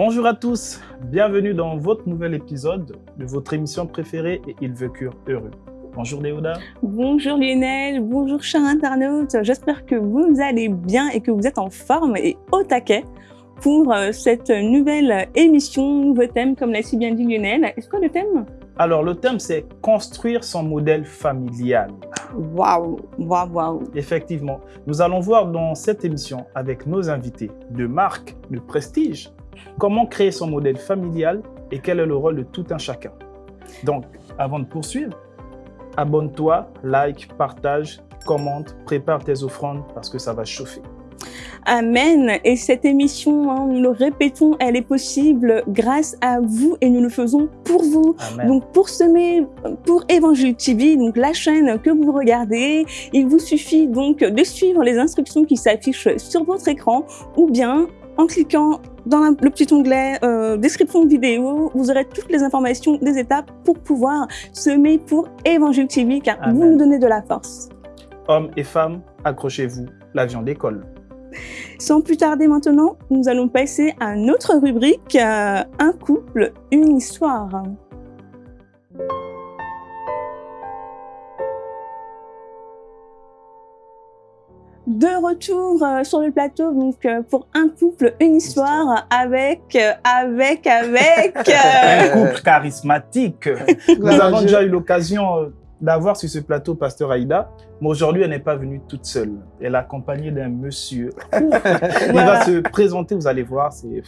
Bonjour à tous, bienvenue dans votre nouvel épisode de votre émission préférée et Ils vécurent heureux. Bonjour Léoda. Bonjour Lionel, bonjour chers internautes. J'espère que vous allez bien et que vous êtes en forme et au taquet pour euh, cette nouvelle émission, nouveau thème, comme l'a si bien dit Lionel. Est-ce quoi le thème? Alors le thème c'est construire son modèle familial. Waouh, waouh, waouh. Effectivement, nous allons voir dans cette émission avec nos invités de marque, de prestige, comment créer son modèle familial et quel est le rôle de tout un chacun. Donc, avant de poursuivre, abonne-toi, like, partage, commente, prépare tes offrandes parce que ça va chauffer. Amen. Et cette émission, hein, nous le répétons, elle est possible grâce à vous et nous le faisons pour vous. Amen. Donc pour semer, pour Évangile TV, donc la chaîne que vous regardez, il vous suffit donc de suivre les instructions qui s'affichent sur votre écran ou bien en cliquant dans le petit onglet euh, description de vidéo, vous aurez toutes les informations des étapes pour pouvoir semer pour Évangile TV car vous nous donnez de la force. Hommes et femmes, accrochez-vous, l'avion décolle. Sans plus tarder maintenant, nous allons passer à notre rubrique euh, Un couple, une histoire. De retour euh, sur le plateau donc euh, pour un couple, une histoire avec euh, avec avec Un couple charismatique. Nous avons déjà eu l'occasion d'avoir sur ce plateau Pasteur Aïda, mais aujourd'hui, elle n'est pas venue toute seule. Elle est accompagnée d'un monsieur. Il va se présenter, vous allez voir, c'est...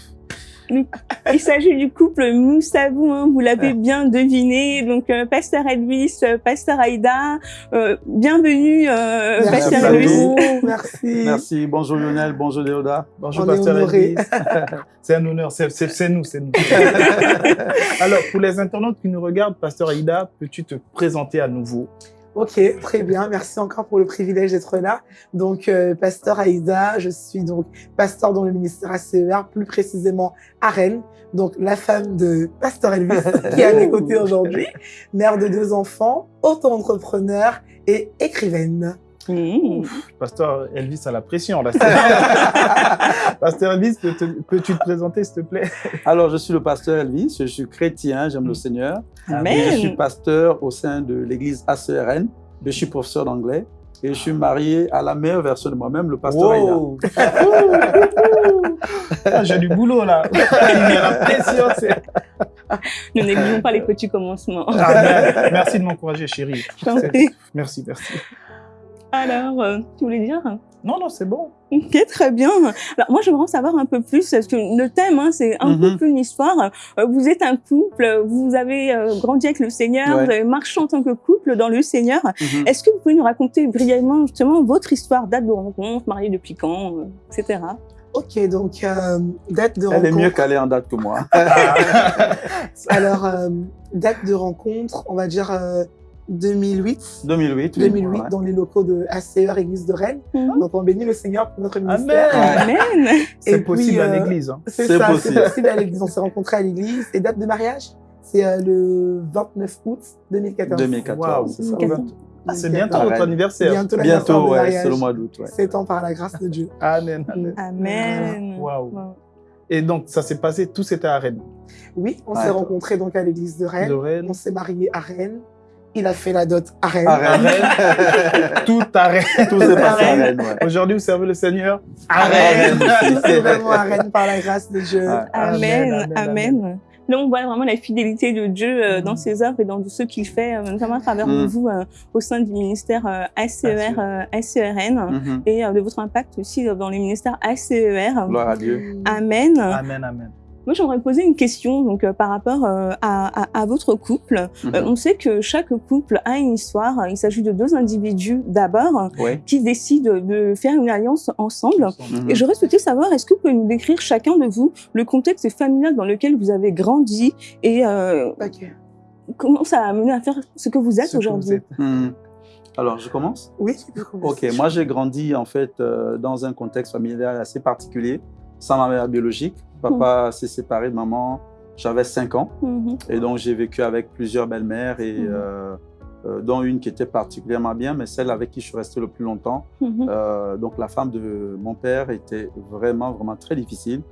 Il s'agit du couple Moussabou, hein, vous l'avez bien deviné. Donc, euh, Pasteur Elvis, euh, Pasteur Aïda, euh, bienvenue, euh, Merci Pasteur Elvis. Merci. Merci, bonjour Lionel, bonjour Léoda. Bonjour On Pasteur. Elvis. C'est un honneur, c'est nous, c'est nous. Alors, pour les internautes qui nous regardent, Pasteur Aïda, peux-tu te présenter à nouveau? Ok, très bien. Merci encore pour le privilège d'être là. Donc, euh, pasteur Aïda, je suis donc pasteur dans le ministère ACER, plus précisément à Rennes. Donc, la femme de pasteur Elvis, qui est à mes côtés aujourd'hui, mère de deux enfants, auto-entrepreneur et écrivaine. Mmh. Pasteur Elvis à la pression, là. Pasteur Elvis, peux te- peux-tu te présenter, s'il te plaît? Alors, je suis le pasteur Elvis, je suis chrétien, j'aime le Seigneur. Et je suis pasteur au sein de l'église ACRN, je suis professeur d'anglais et je suis marié à la meilleure version de moi-même, le pasteur. Wow. Ah, J'ai du boulot, là. Il y a la pression, c'est... Ne négligeons pas les petits commencements. Ah, mer- merci de m'encourager, chérie. Merci, merci. Alors, euh, tu voulais dire Non, non, c'est bon. Ok, très bien. Alors, moi, j'aimerais en savoir un peu plus, parce que le thème, hein, c'est un Mhm. couple, une histoire. Euh, Vous êtes un couple, vous avez euh, grandi avec le Seigneur, Ouais. vous avez marché en tant que couple dans le Seigneur. Mhm. Est-ce que vous pouvez nous raconter brièvement, justement, votre histoire, date de rencontre, marié depuis quand, euh, etc. Ok, donc, euh, date de Elle est rencontre. mieux calée en date que moi. Alors, euh, date de rencontre, on va dire euh, 2008. 2008. oui. 2008 Ouais. dans les locaux de ACER Église de Rennes. Mhm. Donc, on bénit le Seigneur pour notre ministère. Amen. Amen. C'est possible à euh, l'église. hein. C'est C'est ça, possible. c'est possible à l'église. On s'est rencontrés à l'église. Et date de mariage, c'est euh, le 29 août 2014. 2014, Waouh. c'est ça. 2014. Ah, c'est bientôt Arrête. votre anniversaire. Bientôt Bientôt, ouais, c'est le mois d'août. ouais. Sept ans par la grâce de Dieu. Amen. amen. Amen. Waouh. Et donc, ça s'est passé, tout c'était à Rennes. Oui, on Ouais. s'est rencontrés donc à l'église de Rennes. De Rennes. On s'est mariés à Rennes. Il a fait la dot à Rennes. À Rennes. Tout à Rennes. Tout s'est passé à Rennes. Rennes. ouais. Aujourd'hui, vous servez le Seigneur à Rennes. Rennes. Tout est vraiment à Rennes par la grâce de Dieu. Amen. Amen, Amen. Là, on voit vraiment la fidélité de Dieu euh, dans Mhm. ses œuvres et dans ce qu'il fait, euh, notamment à travers Mhm. vous euh, au sein du ministère euh, ACER, euh, ACERN Mhm. et euh, de votre impact aussi euh, dans le ministère ACER. Gloire à Dieu. Amen. Amen, amen. Moi, j'aimerais poser une question donc euh, par rapport euh, à, à, à votre couple. Euh, Mhm. on sait que chaque couple a une histoire. Il s'agit de deux individus d'abord Ouais. qui décident de faire une alliance ensemble. Et j'aurais souhaité savoir, est-ce que vous pouvez nous décrire chacun de vous le contexte familial dans lequel vous avez grandi et euh, comment ça a amené à faire ce que vous êtes aujourd'hui? Mhm. Alors, je commence? Oui, tu peux commencer. Ok, moi j'ai grandi en fait euh, dans un contexte familial assez particulier, sans ma mère biologique. Papa s'est séparé de maman, j'avais 5 ans. Mhm. Et donc j'ai vécu avec plusieurs belles-mères et Mhm. euh, euh, dont une qui était particulièrement bien, mais celle avec qui je suis resté le plus longtemps. Mhm. Euh, donc la femme de mon père était vraiment, vraiment très difficile.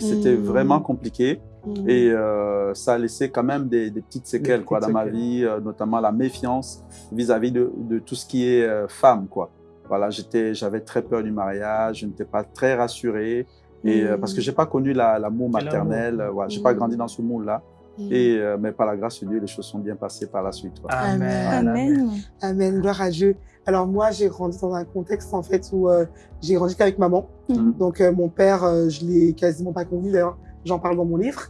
C'était vraiment compliqué et euh, ça a laissé quand même des, des petites séquelles Des quoi, dans ma vie, euh, notamment la méfiance vis-à-vis de, de tout ce qui est euh, femme. Quoi. Voilà, j'avais très peur du mariage, je n'étais pas très rassuré. Et, euh, Mm. parce que j'ai pas connu la- l'amour l'amour. maternel, euh, voilà, j'ai pas Mm. grandi dans ce moule-là. Mm. Et euh, mais par la grâce de Dieu, les choses sont bien passées par la suite. Amen. Amen. Amen, gloire à Dieu. Alors moi, j'ai grandi dans un contexte en fait où euh, j'ai grandi qu'avec maman. Donc euh, mon père, euh, je l'ai quasiment pas connu d'ailleurs. J'en parle dans mon livre.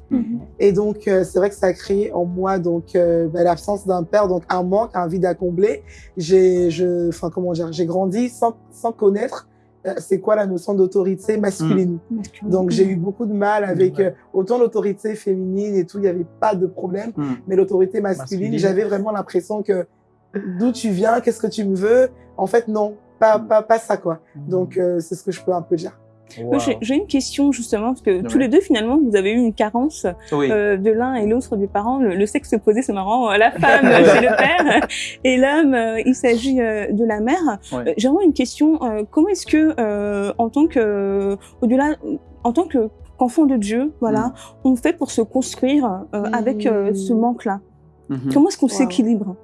Et donc euh, c'est vrai que ça a créé en moi donc euh, bah, l'absence d'un père, donc un manque, un vide à combler. J'ai, je, enfin comment dire, j'ai grandi sans sans connaître c'est quoi la notion d'autorité masculine. Donc j'ai eu beaucoup de mal avec euh, autant l'autorité féminine et tout, il n'y avait pas de problème Mm. mais l'autorité masculine, Masculine. j'avais vraiment l'impression que d'où tu viens, qu'est-ce que tu me veux? En fait, non, pas, pas, pas ça, quoi. Donc, euh, c'est ce que je peux un peu dire. Moi, j'ai- une question justement, parce que tous les deux, finalement, vous avez eu une carence Oui. euh, de l'un et l'autre des parents. Le, le sexe opposé, c'est marrant. La femme, euh, c'est le père. Et l'homme, euh, il s'agit euh, de la mère. Ouais. J'ai vraiment une question. euh, comment est-ce que, euh, en tant que, au-delà, en tant que qu'enfant de Dieu, voilà, on fait pour se construire euh, Mm. avec euh, ce manque-là? Mhm. Comment est-ce qu'on Wow. s'équilibre?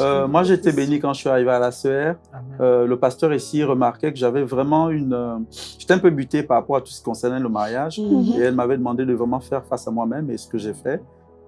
Euh, moi, j'ai été béni quand je suis arrivé à la CER. Euh, le pasteur ici remarquait que j'avais vraiment une. euh, J'étais un peu buté par rapport à tout ce qui concernait le mariage. Mhm. Et elle m'avait demandé de vraiment faire face à moi-même et ce que j'ai fait.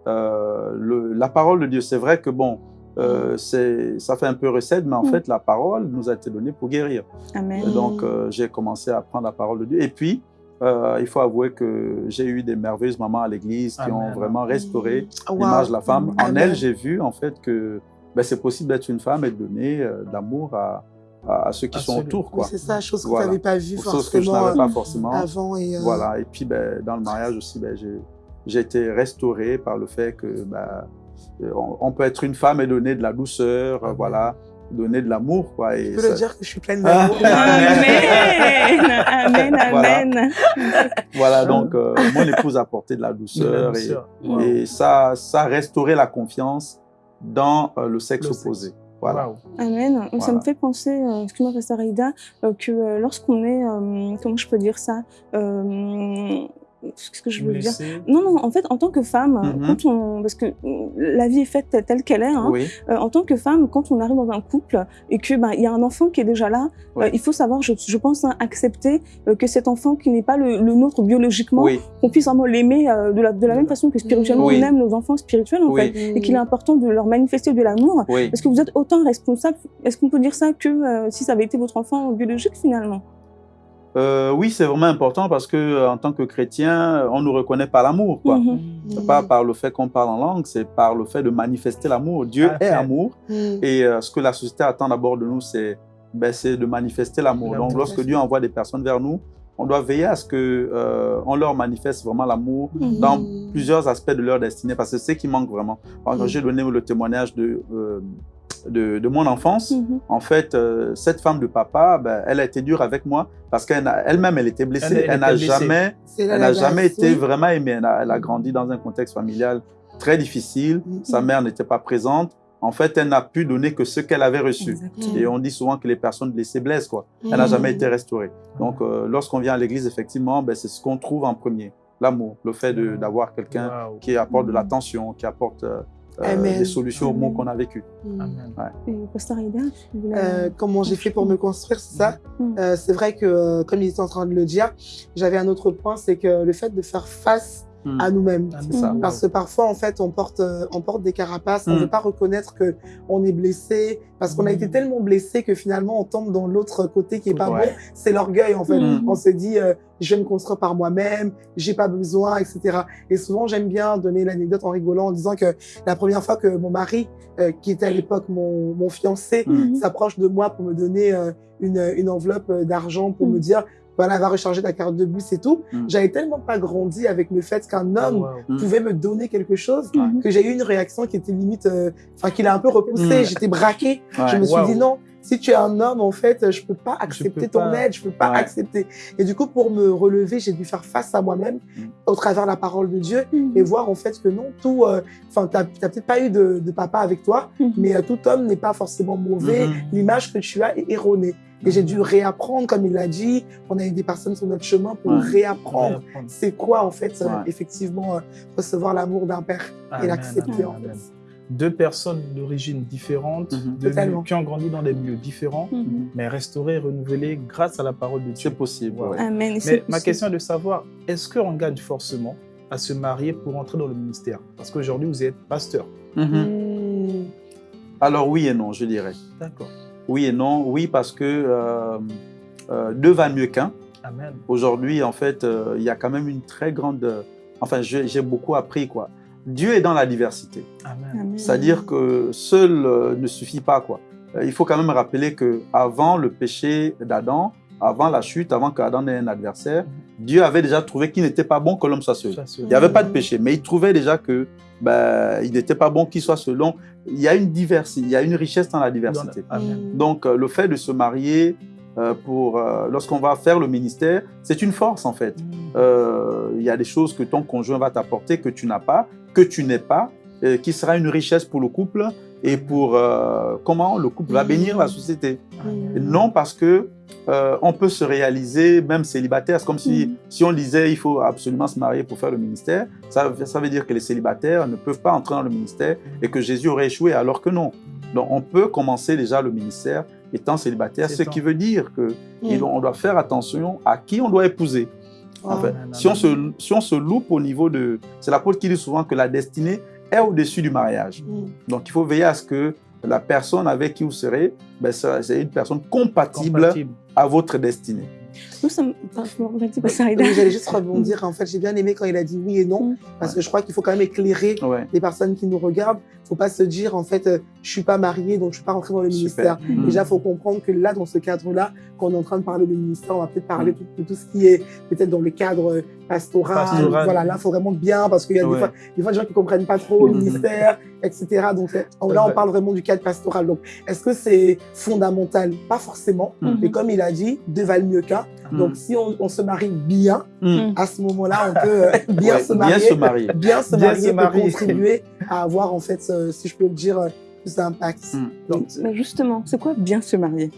Euh, le- la parole de Dieu, c'est vrai que bon, euh, c'est, ça fait un peu recette, mais en Mm. fait, la parole nous a été donnée pour guérir. Amen. Et donc, euh, j'ai commencé à apprendre la parole de Dieu. Et puis, euh, il faut avouer que j'ai eu des merveilleuses mamans à l'église qui Amen. ont vraiment restauré Wow. l'image de la femme. En Amen. elle, j'ai vu en fait que ben, c'est possible d'être une femme et de donner euh, de l'amour à, à, à ceux qui sont autour. Oui, Quoi. c'est ça, chose que Voilà. tu n'avais pas vu Chose que je forcément n'avais euh, pas forcément. avant. Et, euh, Voilà. Et puis, ben, dans le mariage aussi, ben, j'ai, j'ai été restauré par le fait que ben, on, on peut être une femme et donner de la douceur, euh, Amen. voilà, donner de l'amour. Quoi, et Je peux ça- le dire que je suis pleine Ah. d'amour. Amen. Amen. Voilà. Amen. Voilà, donc euh, mon épouse a apporté de la De la douceur et ça, ça a restauré la confiance dans euh, le sexe Le sexe. opposé. Voilà. Wow. Amen. Ça Voilà. me fait penser, euh, excuse-moi, Pasteur Aïda, euh, que euh, lorsqu'on est, euh, comment je peux dire ça, euh, ce que je veux dire. Non, non, en fait, en tant que femme, Mhm. quand on, parce que la vie est faite telle- qu'elle est, hein, Oui, euh, en tant que femme, quand on arrive dans un couple et que il y a un enfant qui est déjà là, euh, il faut savoir, je, je pense, hein, accepter euh, que cet enfant qui n'est pas le, le nôtre biologiquement, oui, qu'on puisse vraiment l'aimer de, la, de la même façon que spirituellement on aime nos enfants spirituels en fait, et qu'il est important de leur manifester de l'amour. Est-ce que vous êtes autant responsable Est-ce qu'on peut dire ça que si ça avait été votre enfant biologique finalement? Euh, oui, c'est vraiment important parce que euh, en tant que chrétien, on nous reconnaît par l'amour, quoi. Mhm. C'est pas par le fait qu'on parle en langue, c'est par le fait de manifester l'amour. Dieu Ah, est fait. amour Mm. et euh, ce que la société attend d'abord de nous, c'est ben, de manifester l'amour. Donc, lorsque Dieu envoie des personnes vers nous, on doit veiller à ce que euh, on leur manifeste vraiment l'amour Mhm. dans Mm. plusieurs aspects de leur destinée, parce que c'est ce qui manque vraiment. Mm. j'ai donné le témoignage de, euh, de, de mon enfance. Mhm. En fait, euh, cette femme de papa, ben, elle a été dure avec moi parce qu'elle-même, elle, était blessée. Elle- elle Elle, n'a était blessée. jamais, elle n'a jamais été vraiment aimée. Elle a, elle a grandi dans un contexte familial très difficile. Mhm. Sa mère n'était pas présente. En fait, elle n'a pu donner que ce qu'elle avait reçu. Exactement. Et on dit souvent que les personnes blessées blessent. Quoi. Elle n'a Mm. jamais été restaurée. Donc, euh, lorsqu'on vient à l'église, effectivement, ben, c'est ce qu'on trouve en premier. L'amour, le fait de- d'avoir quelqu'un Wow. qui apporte de Mhm. l'attention, qui apporte euh. Des solutions aux maux Amen. qu'on a vécu. Mm. Euh, comment j'ai fait pour me construire, c'est ça Mm. Euh, C'est vrai que, euh, comme il était en train de le dire, j'avais un autre point, c'est que le fait de faire face Mm. à nous-mêmes. C'est ça. Mhm. Parce que parfois, en fait, on porte, euh, on porte des carapaces, on Mm. ne veut pas reconnaître que on est blessé, parce qu'on a Mm. été tellement blessé que finalement, on tombe dans l'autre côté qui est pas Ouais. bon. C'est l'orgueil, en fait. On se dit, euh, je vais me construire par moi-même, j'ai pas besoin, etc. Et souvent, j'aime bien donner l'anecdote en rigolant, en disant que la première fois que mon mari, euh, qui était à l'époque mon, mon fiancé, s'approche de moi pour me donner euh, une, une enveloppe d'argent pour me dire, voilà, va recharger ta carte de bus et tout. Mm. J'avais tellement pas grandi avec le fait qu'un homme Wow. Mm. pouvait me donner quelque chose que j'ai eu une réaction qui était limite, euh, enfin, qui l'a un peu repoussée. Mm. J'étais braquée. Ouais. Je me suis Wow. dit non, si tu es un homme, en fait, je peux pas accepter peux ton pas. aide, je peux pas Ouais. accepter. Et du coup, pour me relever, j'ai dû faire face à moi-même au travers de la parole de Dieu et voir en fait que non, tout, euh, enfin, t'as t'as peut-être pas eu de, de papa avec toi, mais euh, tout homme n'est pas forcément mauvais. Mhm. L'image que tu as est erronée. Et j'ai dû réapprendre, comme il l'a dit, on a eu des personnes sur notre chemin pour Ouais. réapprendre. Apprendre. C'est quoi en fait, euh, Ouais. effectivement, euh, recevoir l'amour d'un père et l'accepter en fait? Deux personnes d'origine différente, Mhm. de qui ont grandi dans des milieux différents, Mhm. mais restaurées, renouvelées grâce à la parole de Dieu. C'est possible. Ouais. Amen. Mais ma question est de savoir, est-ce qu'on gagne forcément à se marier pour entrer dans le ministère? Parce qu'aujourd'hui, vous êtes pasteur. Mhm. Hmm. Alors oui et non, je dirais. D'accord. Oui et non. Oui, parce que euh, euh, deux va mieux qu'un. Aujourd'hui, en fait, euh, il y a quand même une très grande... Enfin, j'ai beaucoup appris, quoi. Dieu est dans la diversité. C'est-à-dire que seul euh, ne suffit pas, quoi. Euh, il faut quand même rappeler que avant le péché d'Adam, avant la chute, avant qu'Adam ait un adversaire, Dieu avait déjà trouvé qu'il n'était pas bon que l'homme soit seul. Il n'y avait pas de péché, mais il trouvait déjà que ben, il n'était pas bon qu'il soit seul. Donc, il y a une diversité, il y a une richesse dans la Dans diversité. la- Amen. Donc, euh, le fait de se marier euh, pour euh, lorsqu'on va faire le ministère, c'est une force en fait. Euh, Il y a des choses que ton conjoint va t'apporter que tu n'as pas, que tu n'es pas, euh, qui sera une richesse pour le couple et pour euh, comment le couple va bénir la société. Non parce que euh, on peut se réaliser même célibataire. C'est comme si, Mhm. si on disait il faut absolument se marier pour faire le ministère. Ça, ça veut dire que les célibataires ne peuvent pas entrer dans le ministère et que Jésus aurait échoué alors que non. Donc on peut commencer déjà le ministère étant célibataire, ce qui veut dire que il- on doit faire attention à qui on doit épouser. Ah. si on, se, si on se loupe au niveau de... C'est l'apôtre qui dit souvent que la destinée est au-dessus du mariage. Hmm. Donc il faut veiller à ce que la personne avec qui vous serez, ben, c'est une personne compatible, Compatible. à votre destinée. Nous sommes. J'allais juste rebondir. En fait, j'ai bien aimé quand il a dit oui et non, Mm. parce Ouais. que je crois qu'il faut quand même éclairer Ouais. les personnes qui nous regardent. faut pas se dire, en fait, euh, je suis pas mariée, donc je suis pas rentrée dans le ministère. Mm. Déjà, il faut comprendre que là, dans ce cadre-là, quand on est en train de parler de ministère, on va peut-être parler de, de tout ce qui est peut-être dans le cadre euh, pastoral. Pastoral. Voilà, là, il faut vraiment bien, parce qu'il y a Ouais. des, fois, des fois des gens qui comprennent pas trop le Mhm. ministère, etc. Donc euh, là, on parle vraiment du cadre pastoral. Donc, est-ce que c'est fondamental? Pas forcément. Mhm. Mais comme il a dit, deux valent mieux qu'un. Mhm. Donc, si on, on se marie bien, Mm. à ce moment-là, on peut euh, bien Ouais, se marier, Bien se marier. bien se Bien marier se pour marier. contribuer à avoir, en fait, euh, si je peux le dire, euh, plus d'impact. Mm. Donc, Mais justement, c'est quoi bien se marier?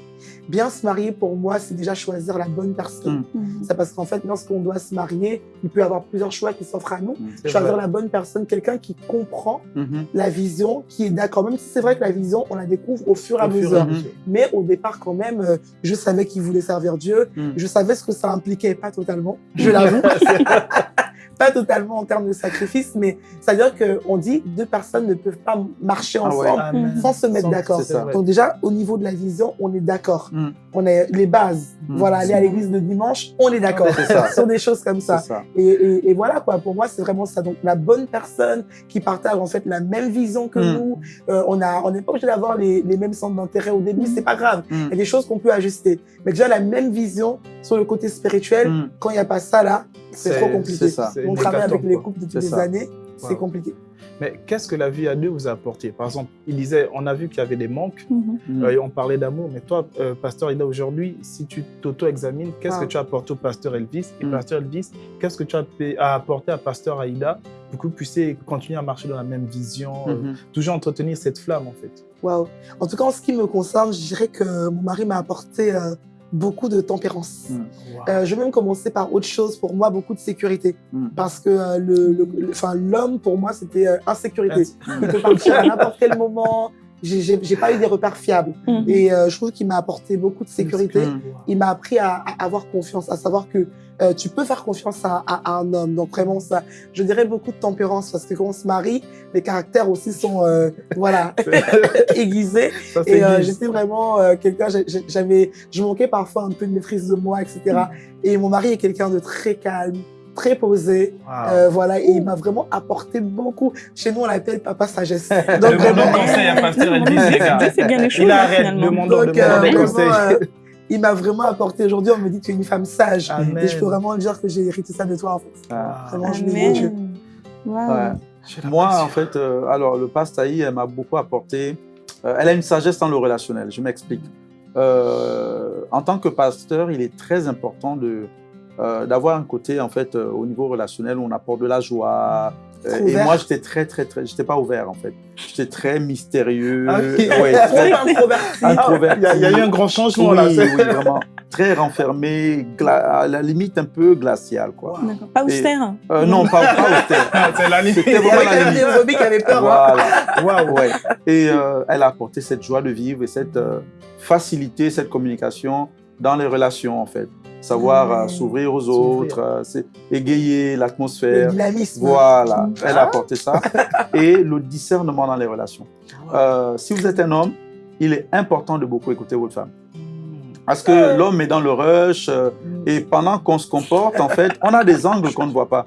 Bien se marier, pour moi, c'est déjà choisir la bonne personne. Mm. C'est parce qu'en fait, lorsqu'on doit se marier, il peut y avoir plusieurs choix qui s'offrent à nous. Mm. Choisir vrai. la bonne personne, quelqu'un qui comprend Mhm. la vision, qui est d'accord. Même si c'est vrai que la vision, on la découvre au fur et mesure. à mesure. Mais au départ, quand même, euh, je savais qu'il voulait servir Dieu. Mm. Je savais ce que ça impliquait, pas totalement, je l'avoue. pas totalement en termes de sacrifice, mais c'est-à-dire qu'on dit deux personnes ne peuvent pas marcher Ah ouais. ensemble Amen. sans se mettre d'accord. Donc déjà, au niveau de la vision, on est d'accord. Mm. On a les bases. Mm. Voilà, aller à l'église le dimanche, on est d'accord. C'est ça. Sur des choses comme ça. C'est ça. Et, et- et voilà quoi, pour moi c'est vraiment ça. Donc la bonne personne qui partage en fait la même vision que Mm. nous. Euh, on a, on n'est pas obligé d'avoir les, les mêmes centres d'intérêt au début, Mm. c'est pas grave. Mm. Il y a des choses qu'on peut ajuster. Mais déjà la même vision sur le côté spirituel, Mm. quand il n'y a pas ça là, c'est trop compliqué. ça. On travaille avec les couples depuis des ça. années, c'est compliqué. Mais qu'est-ce que la vie à deux vous a apporté? Par exemple, il disait, on a vu qu'il y avait des manques, Mhm. Mm. euh, on parlait d'amour, mais toi, euh, pasteur Ida, aujourd'hui, si tu t'auto-examines, qu'est-ce Ah. que tu as apporté au pasteur Elvis? Et Mm. pasteur Elvis, qu'est-ce que tu as apporté à pasteur Aïda? Pour que vous puissiez continuer à marcher dans la même vision, euh, Mhm. toujours entretenir cette flamme en fait Waouh. En tout cas, en ce qui me concerne, je dirais que mon mari m'a apporté euh, beaucoup de tempérance. Mm. Wow. Euh, je vais même commencer par autre chose. Pour moi, beaucoup de sécurité. Mm. Parce que euh, le, le- le- enfin, l'homme, pour moi, c'était euh, insécurité. Il peut partir à n'importe quel moment. J'ai- J'ai j'ai pas eu des repères fiables. Mhm. Et euh, je trouve qu'il m'a apporté beaucoup de sécurité. Mm. Il m'a appris à, à avoir confiance, à savoir que euh, tu peux faire confiance à, à- à un homme. Donc vraiment ça, je dirais beaucoup de tempérance parce que quand on se marie, les caractères aussi sont euh, voilà aiguisés. Ça, Et euh, j'étais vraiment euh, quelqu'un, j'avais, je manquais parfois un peu de maîtrise de moi, etc. Et mon mari est quelqu'un de très calme, très posé, Wow. euh, voilà, et il m'a vraiment apporté beaucoup. Chez nous, on l'appelle papa sagesse. Donc vraiment, conseil à pasteur Elvis, les gars. c'est- bien les choses, Il arrête, finalement. demandons, donc, demandons euh, vraiment, conseils. euh, il m'a vraiment apporté. Aujourd'hui, on me dit que tu es une femme sage. Amen. Et je peux vraiment dire que j'ai hérité ça de toi, en fait. Ah. Vraiment, je l'ai Dieu. Wow. Ouais. Moi, en fait, euh, alors le pastaï, elle m'a beaucoup apporté. euh, elle a une sagesse dans le relationnel. Je m'explique. euh, en tant que pasteur, il est très important de euh, d'avoir un côté en fait euh, au niveau relationnel où on apporte de la joie. Euh, et moi, j'étais très très très, j'étais pas ouvert en fait. J'étais très mystérieux, Ah, ok. ouais, très introverti. introverti. Il y, a- il y a eu un grand changement oui, là. oui, vraiment. Très renfermé, gla- à la limite un peu glacial, quoi. D'accord. Pas Et- austère. Euh, non, pas, pas austère. C'est la limite. C'était Il y vraiment avait la limite. qui avaient peur. hein. Voilà. Waouh. Ouais. Et euh, elle a apporté cette joie de vivre et cette euh, facilité, cette communication dans les relations, en fait. Savoir euh, Mmh. s'ouvrir aux autres, euh, égayer l'atmosphère. dynamisme. Voilà, Ah. elle a apporté ça. Et le discernement dans les relations. Euh, si vous êtes un homme, il est important de beaucoup écouter votre femme. Parce que l'homme est dans le rush euh, et pendant qu'on se comporte, en fait, on a des angles qu'on ne voit pas.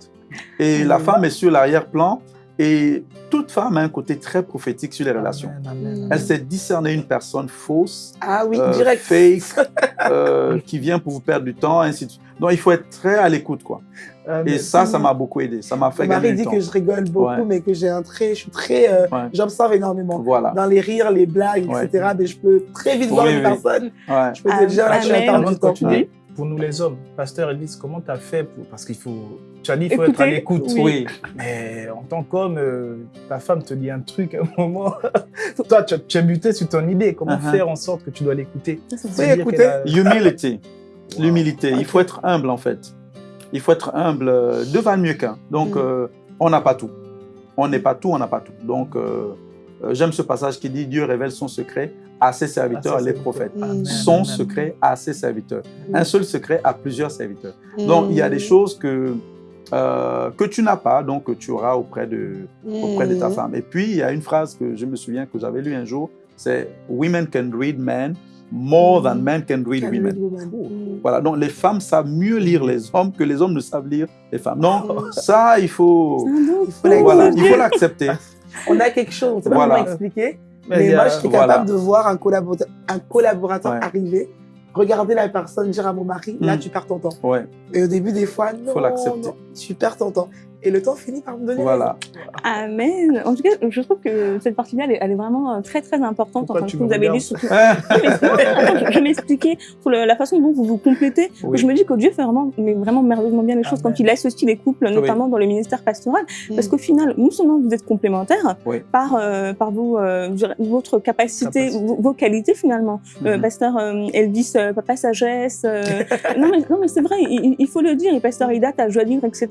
Et la femme est sur l'arrière-plan et toute femme a un côté très prophétique sur les relations. Amen, amen, Elle sait discerner une personne fausse, Ah oui, euh, direct. fake, euh, qui vient pour vous perdre du temps, ainsi de suite. Donc il faut être très à l'écoute, quoi. Et ça, ça m'a beaucoup aidé. Ça m'a fait gagner dit du temps. que je rigole beaucoup, Ouais. mais que j'ai un très, je suis très, euh, Ouais. j'observe énormément. Voilà. Dans les rires, les blagues, Ouais. etc. Mais je peux très vite voir Oui, une personne. Ouais. Je peux te dire, là, je suis pour nous les hommes, Pasteur Elvis, comment tu as fait pour... Parce qu'il faut... Tu as dit qu'il faut être à l'écoute. oui. Oui. Mais en tant qu'homme, euh, ta femme te dit un truc à un moment. Toi, tu, tu es buté sur ton idée. Comment Uh-huh. faire en sorte que tu dois l'écouter? Oui, qu'elle a- Humility. Wow. L'humilité. Il faut être humble, en fait. Il faut être humble euh, devant mieux qu'un. Donc, Mm. euh, on n'a pas tout. On n'est pas tout, on n'a pas tout. Donc, euh, j'aime ce passage qui dit Dieu révèle son secret à ses serviteurs, À ses les prophètes. Son secret à ses serviteurs. Mm. Un seul secret à plusieurs serviteurs. Donc, il y a des choses que, euh, que tu n'as pas, donc que tu auras auprès de, auprès de ta Mm. femme. Et puis, il y a une phrase que je me souviens que j'avais lue un jour, c'est « Women can read men more than men can read Can women read. Mm. voilà, donc les femmes savent mieux lire les hommes que les hommes ne savent lire les femmes. Donc ça, il faut, voilà, il l'accepter. On a quelque chose, on ne sait pas Voilà. comment expliquer. Mais a- moi, je suis voilà. capable de voir un collaborateur, un collaborateur Ouais. arriver, regarder la personne, dire à mon mari, là, Mm. tu perds ton temps. Ouais, Et au début, des fois, non, Faut l'accepter. tu perds ton temps. Et le temps finit par me donner voilà. Amen. En tout cas, je trouve que cette partie-là, elle, est- elle est vraiment euh, très, très importante. Pourquoi Enfin, tu ce que me vous avez dit, regardes surtout. Je- je m'expliquais pour la façon dont vous vous complétez. Oui. Je me dis que Dieu fait vraiment, mais vraiment merveilleusement bien les choses Amen. quand il associe les couples, notamment dans le ministère pastoral. Mm. Parce qu'au final, non seulement vous êtes complémentaires Oui. par, euh, par vos, euh, votre capacité, Capacité. vos, vos qualités finalement. Euh, Mhm. pasteur euh, Elvis, euh, papa sagesse. euh, non, mais, non, mais c'est vrai, il, il faut le dire. Et pasteur Ida, ta joie de vivre, etc.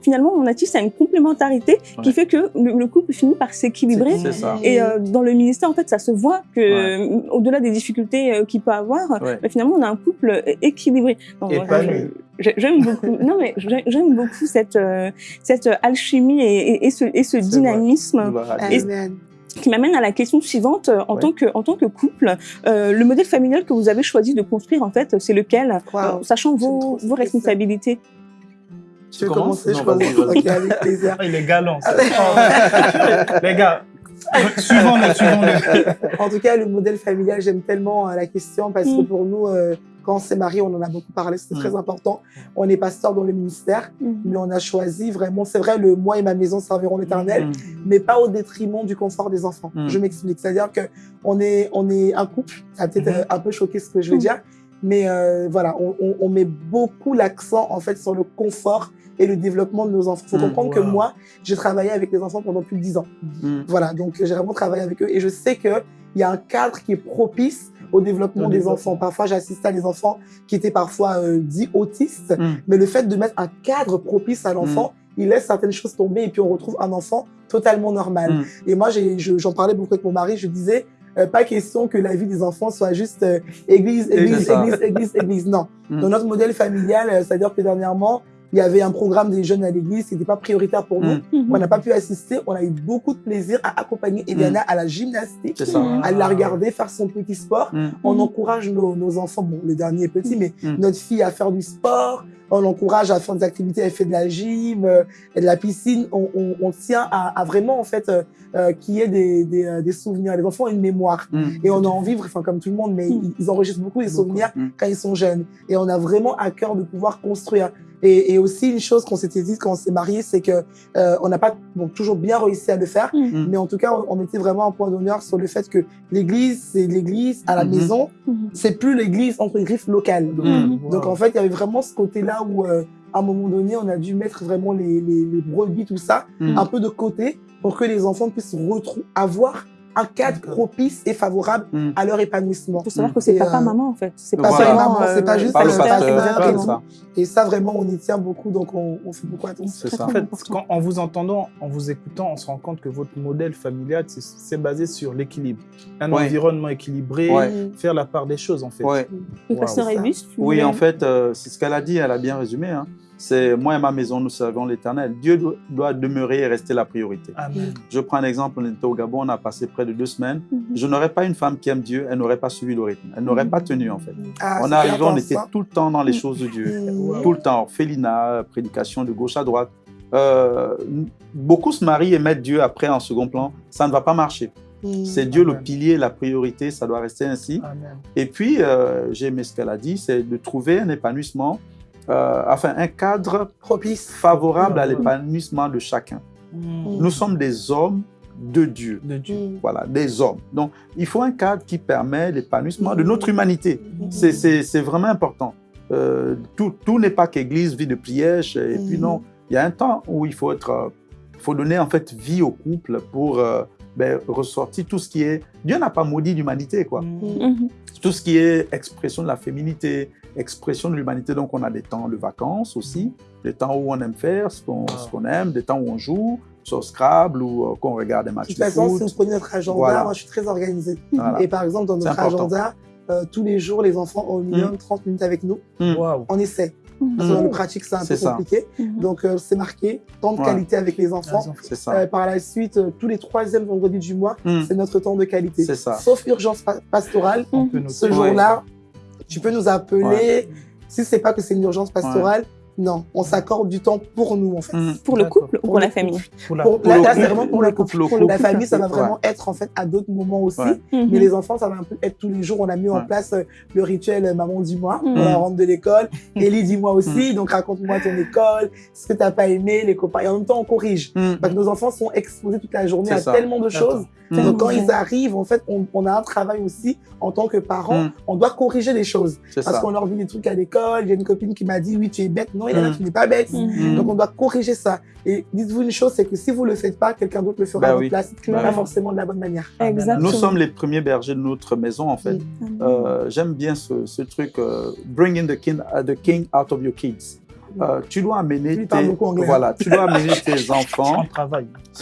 Finalement, on à une complémentarité qui fait que le, le couple finit par s'équilibrer. C'est. Et euh, dans le ministère, en fait, ça se voit que, euh, au-delà des difficultés euh, qu'il peut avoir, Ouais. bah, finalement, on a un couple équilibré. Donc, Et moi, pas je- nu. je- J'aime beaucoup. non, mais j'ai- j'aime beaucoup cette euh, cette alchimie et, et, et ce, et ce vrai. dynamisme qui m'amène à la question suivante. En Ouais. tant que en tant que couple, euh, le modèle familial que vous avez choisi de construire, en fait, c'est lequel, Wow. euh, sachant vos, vos responsabilités. Tu veux commencer Je commence. vas-y. Ok, avec plaisir. Ah, il est galant. Oh, les gars, suivons-le, suivons-le. En tout cas, le modèle familial, j'aime tellement euh, la question parce que Mm. pour nous, euh, quand on s'est marié, on en a beaucoup parlé, c'est Mm. très important. On est pasteur dans le ministère, mais on a choisi vraiment, c'est vrai, le moi et ma maison serviront l'éternel, Mm. mais pas au détriment du confort des enfants. Mm. Je m'explique. C'est-à-dire que on est, on est un couple, ça peut-être un peu choquer ce que je veux Mm. dire, mais euh, voilà, on, on- on met beaucoup l'accent en fait sur le confort et le développement de nos enfants. Il faut Mm. comprendre que moi, j'ai travaillé avec les enfants pendant plus de 10 ans. Mm. Voilà, donc j'ai vraiment travaillé avec eux et je sais qu'il y a un cadre qui est propice au développement des enfants. Parfois, j'assistais à des enfants qui étaient parfois euh, dits autistes, Mm. mais le fait de mettre un cadre propice à l'enfant, il laisse certaines choses tomber et puis on retrouve un enfant totalement normal. Et moi, je- j'en parlais beaucoup avec mon mari, je disais, euh, pas question que la vie des enfants soit juste euh, église, église, église, église, église. Non. Dans notre modèle familial, euh, c'est-à-dire que dernièrement, il y avait un programme des jeunes à l'église qui n'était pas prioritaire pour nous. Mm. On n'a pas pu assister. On a eu beaucoup de plaisir à accompagner Eliana à la gymnastique, à la regarder faire son petit sport. Mm. On encourage nos, nos enfants, bon, le dernier est petit, mais Mm. notre fille à faire du sport. On encourage à faire des activités, elle fait de la gym, euh, et de la piscine. On, on, on tient à, à vraiment, en fait, euh, euh, qu'il y ait des, des, euh, des souvenirs. Les enfants ont une mémoire. Mm. Et on a envie, enfin, comme tout le monde, mais Mm. ils- ils enregistrent beaucoup Beaucoup. souvenirs Mm. quand ils sont jeunes. Et on a vraiment à cœur de pouvoir construire. Et, et aussi, une chose qu'on s'était dit quand on s'est mariés, c'est que euh, on n'a pas bon, toujours bien réussi à le faire. Mhm. Mais en tout cas, on, on mettait vraiment un point d'honneur sur le fait que l'église, c'est l'église à la Mhm. maison. Mhm. C'est plus l'église entre griffes locale. Donc, Mhm. donc, en fait, il y avait vraiment ce côté-là où, euh, à un moment donné, on a dû mettre vraiment les, les, les brebis, tout ça, Mm. un peu de côté pour que les enfants puissent avoir un cadre propice et favorable Mm. à leur épanouissement. Il faut savoir que c'est Et, papa, euh, maman, en fait. C'est pas pas Voilà. seulement, maman, c'est pas euh, juste Pas le pasteur, pasteur, pasteur et ça. Et ça, vraiment, on y tient beaucoup, donc on, on fait beaucoup attention. C'est ça. En fait, quand, en vous entendant, en vous écoutant, on se rend compte que votre modèle familial, c'est- basé sur l'équilibre. Un Ouais. environnement équilibré, Ouais. faire la part des choses, en fait. Ouais. Le Wow. pasteur C'est ça. Elvis, tu Oui, en fait, euh, c'est ce qu'elle a dit, elle a bien résumé. hein. C'est moi et ma maison, nous servons l'Éternel. Dieu do- doit demeurer et rester la priorité. Amen. Je prends un exemple, on était au Gabon, on a passé près de deux semaines. Mhm. Je n'aurais pas une femme qui aime Dieu, elle n'aurait pas suivi le rythme, elle n'aurait pas tenu en fait. Ah, on on était ça. tout le temps dans les choses de Dieu. Mm. Tout le temps, orphelinat, prédication de gauche à droite. Euh, beaucoup se marient et mettent Dieu après en second plan. Ça ne va pas marcher. Mm. C'est Dieu le pilier, la priorité, ça doit rester ainsi. Amen. Et puis, euh, j'ai aimé ce qu'elle a dit, c'est de trouver un épanouissement, euh, enfin un cadre propice. favorable à Ouais. l'épanouissement de chacun. Mm. Nous sommes des hommes de Dieu. De Dieu. Mm. Voilà, des hommes. Donc, il faut un cadre qui permet l'épanouissement de notre humanité. Mm. C'est- vraiment important. Euh, tout tout n'est pas qu'église, vie de prière, et puis non. Il y a un temps où il faut être, euh, faut donner en fait vie au couple pour euh, ben, ressortir tout ce qui est. Dieu n'a pas maudit l'humanité, quoi. Mm. Mhm. Tout ce qui est expression de la féminité, expression de l'humanité. Donc, on a des temps de vacances aussi, des temps où on aime faire ce qu'on Ah. ce qu'on aime, des temps où on joue sur Scrabble ou euh, qu'on regarde des De matchs toute de façon, si foot. vous prenez notre agenda, Voilà. moi je suis très organisée. Voilà. Et par exemple, dans notre agenda, euh, tous les jours, les enfants ont au minimum 30 minutes avec nous. Waouh. On essaie. Parce que dans le pratique, c'est un peu ça. compliqué. Mhm. Donc, euh, c'est marqué temps de Ouais. qualité avec les enfants. Les enfants. C'est ça. Euh, par la suite, euh, tous les troisièmes vendredis du mois, Mm. c'est notre temps de qualité. C'est ça. Sauf urgence pa- pastorale, ce jour-là, tu peux nous appeler. Ouais. Si c'est pas que c'est une urgence pastorale, non, on s'accorde du temps pour nous, en fait. Mm. Pour le couple ou Pour la famille Pour la- Pour- Pour là, c'est vraiment pour le couple. Pour La famille, ça va Ouais. vraiment être en fait à d'autres moments aussi. Ouais. Mhm. Mais les enfants, ça va un peu être tous les jours. On a mis en place euh, le rituel euh, Maman dis-moi. Mhm. On la rentre de l'école. Ellie dis-moi aussi. Donc raconte-moi ton école, ce que t'as pas aimé, les copains. Et en même temps, on corrige. Mm. Parce que nos enfants sont exposés toute la journée à ça. tellement de choses. Mm. Donc quand ils arrivent, en fait, on, on a un travail aussi en tant que parents. Mm. On doit corriger les choses. Parce qu'on leur dit des trucs à l'école. J'ai une copine qui m'a dit oui, tu es bête. Non, il y en a Mm. tu n'es pas bête. Mhm. Donc on doit corriger ça. Et dites-vous une chose, c'est que si vous le faites pas, quelqu'un d'autre le fera Bah à votre oui. place. Bah Pas oui. forcément de la bonne manière. Exactement. Nous sommes les premiers bergers de notre maison, en fait. Mm. Euh, J'aime bien ce, ce truc, euh, bring in the king, uh, the king out of your kids. Euh, tu dois amener tes, anglais. voilà, tu dois amener tes enfants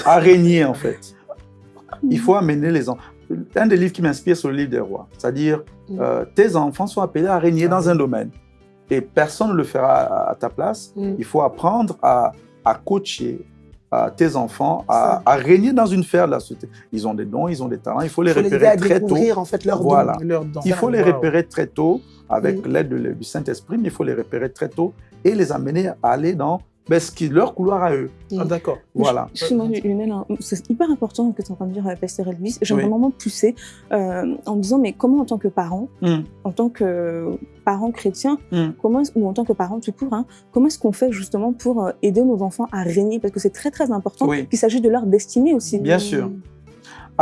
à régner, en fait. Il faut amener les enfants. Un des livres qui m'inspire, c'est le livre des rois. C'est-à-dire, Mm. euh, tes enfants sont appelés à régner dans un domaine. Et personne ne le fera à, ta place. Mm. Il faut apprendre à, à coacher à tes enfants, à, régner dans une sphère de la société. Ils ont des dons, ils ont des talents. Il faut les Il faut les aider repérer à très tôt. découvrir en fait leur Voilà. don. Leur don. Il faut les repérer très tôt avec Mm. l'aide de- du Saint-Esprit, mais il faut les repérer très tôt et les amener à aller dans ben, ce qui est leur couloir à eux. Ah, D'accord. Voilà. Hein, c'est hyper important que tu es en train de dire à Pasteur Elvis. J'aimerais Oui. vraiment pousser euh, en me disant, mais comment en tant que parent, Mm. en tant que parent chrétien, Mm. comment est-ce- ou en tant que parent tout court, hein, comment est-ce qu'on fait justement pour euh, aider nos enfants à régner? Parce que c'est très très important Oui. qu'il s'agisse de leur destinée aussi. Bien sûr.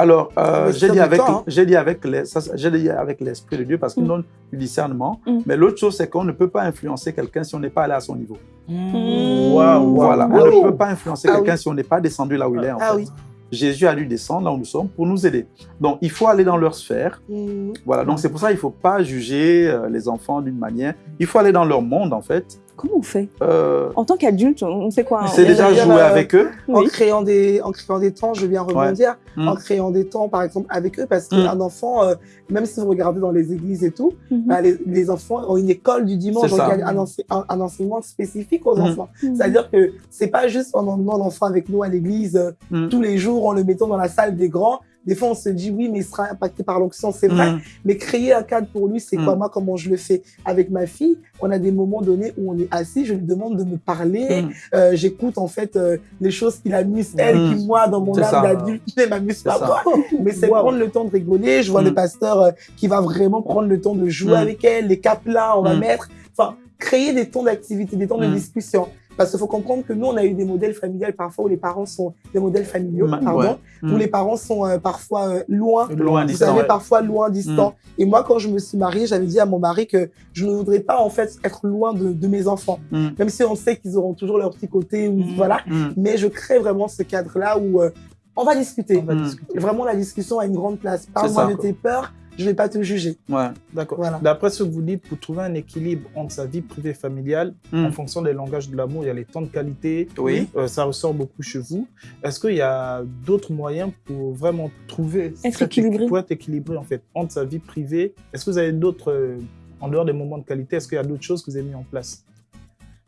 Alors, euh, Mais j'ai dit avec, hein. j'ai dit avec, les- ça, j'ai dit avec l'esprit de Dieu parce qu'il Mm. donne du discernement. Mm. Mais l'autre chose, c'est qu'on ne peut pas influencer quelqu'un si on n'est pas allé à son niveau. Waouh, waouh. Voilà, on ne peut pas influencer Ah quelqu'un oui. si on n'est pas descendu là où il est. En Ah fait. oui. Jésus a dû descendre là où nous sommes pour nous aider. Donc, il faut aller dans leur sphère. Mm. Voilà, donc c'est pour ça qu'il ne faut pas juger euh, les enfants d'une manière. Il faut aller dans leur monde, en fait. Comment on fait Euh, En tant qu'adulte, on fait quoi hein c'est on déjà jouer euh, avec eux. En Oui. créant des, en créant des temps, je viens rebondir, Mm. en créant des temps, par exemple, avec eux, parce Mm. qu'un enfant, euh, même si vous regardez dans les églises et tout, Mhm. bah, les, les enfants ont une école du dimanche, donc il y a un, ense- un- un enseignement spécifique aux Mm. enfants. C'est-à-dire que c'est pas juste en emmenant l'enfant avec nous à l'église euh, Mm. tous les jours, en le mettant dans la salle des grands, des fois, on se dit, oui, mais il sera impacté par l'onction, c'est vrai. Mm. Mais créer un cadre pour lui, c'est quoi? Mm. Moi, comment je le fais? Avec ma fille, on a des moments donnés où on est assis, je lui demande de me parler. Mm. Euh, J'écoute, en fait, euh, les choses qui l'amusent, elle, qui, moi, dans mon âme d'adulte, ne m'amuse pas, moi. Mais c'est Wow. prendre le temps de rigoler. Je vois le pasteur euh, qui va vraiment prendre le temps de jouer avec elle, les caplas, on va mettre. Enfin, créer des temps d'activité, des temps de discussion. Parce qu'il faut comprendre que nous, on a eu des modèles familiales parfois où les parents sont des modèles familiaux, pardon, Ouais. où Mm. les parents sont euh, parfois euh, loin. Loin, Vous distant, savez, ouais. parfois loin, distant. Et moi, quand je me suis mariée, j'avais dit à mon mari que je ne voudrais pas, en fait, être loin de, de mes enfants. Mm. Même si on sait qu'ils auront toujours leur petit côté, ou, Mm. voilà. Mais je crée vraiment ce cadre-là où euh, on va discuter. On va discuter. Vraiment, la discussion a une grande place. Parle-moi de quoi. tes peurs, je vais pas te juger. Ouais. D'accord. Voilà. D'après ce que vous dites, pour trouver un équilibre entre sa vie privée et familiale, Mm. en fonction des langages de l'amour, il y a les temps de qualité. Oui. Euh, ça ressort beaucoup chez vous. Est-ce qu'il y a d'autres moyens pour vraiment trouver Être équilibré. Pour être équilibré, en fait, entre sa vie privée? Est-ce que vous avez d'autres, euh, en dehors des moments de qualité, est-ce qu'il y a d'autres choses que vous avez mis en place?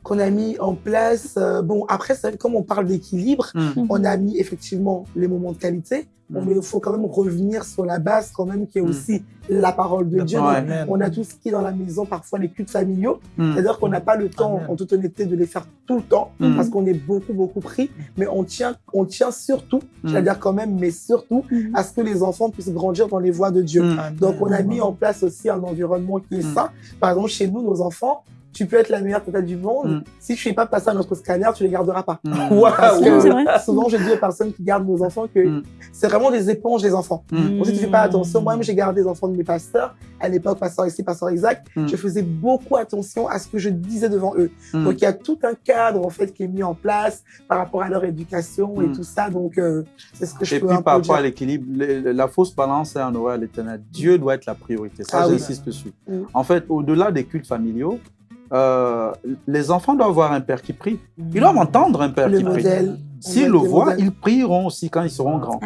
Qu'on a mis en place. euh, bon, après, comme on parle d'équilibre, Mm. on a mis effectivement les moments de qualité. Bon, Mm. mais il faut quand même revenir sur la base, quand même, qui est Mm. aussi la parole de Dieu. amen. On a tout ce qui est dans la maison, parfois les cultes familiaux. Mm. C'est-à-dire qu'on n'a pas le temps, Amen. en toute honnêteté, de les faire tout le temps, Mm. parce qu'on est beaucoup, beaucoup pris. Mais on tient, on tient surtout, c'est-à-dire quand même, mais surtout, Mhm. à ce que les enfants puissent grandir dans les voies de Dieu. Donc, on a mis en place aussi un environnement qui est sain. Par exemple, chez nous, nos enfants, tu peux être la meilleure tata du monde. Mm. Si tu ne fais pas passer à notre scanner, tu les garderas pas. Mm. Parce Non, que c'est vrai. souvent, je dis aux personnes qui gardent nos enfants que Mm. c'est vraiment des éponges, les enfants. Mm. Donc, si tu fais pas attention, moi-même, j'ai gardé les enfants de mes pasteurs. À l'époque, pasteur ici, pasteur Isaac, Mm. je faisais beaucoup attention à ce que je disais devant eux. Mm. Donc, il y a tout un cadre, en fait, qui est mis en place par rapport à leur éducation et Mm. tout ça. Donc, euh, c'est ce que je Et peux puis un par peu rapport à l'équilibre, la fausse balance est en horreur à l'éternel. Dieu doit être la priorité. Ça, Ah oui. j'insiste dessus. Mm. En fait, au-delà des cultes familiaux, euh, les enfants doivent avoir un père qui prie. Ils doivent entendre un père Le qui prie. S'ils le voient, modèles. ils prieront aussi quand ils seront grands.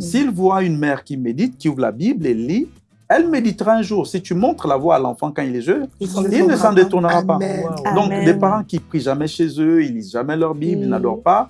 S'ils voient une mère qui médite, qui ouvre la Bible et lit, elle méditera un jour. Si tu montres la voie à l'enfant quand il est jeune, il ne s'en détournera pas. Wow. Donc, Amen. des parents qui prient jamais chez eux, ils lisent jamais leur Bible, ils Mm. n'adorent pas,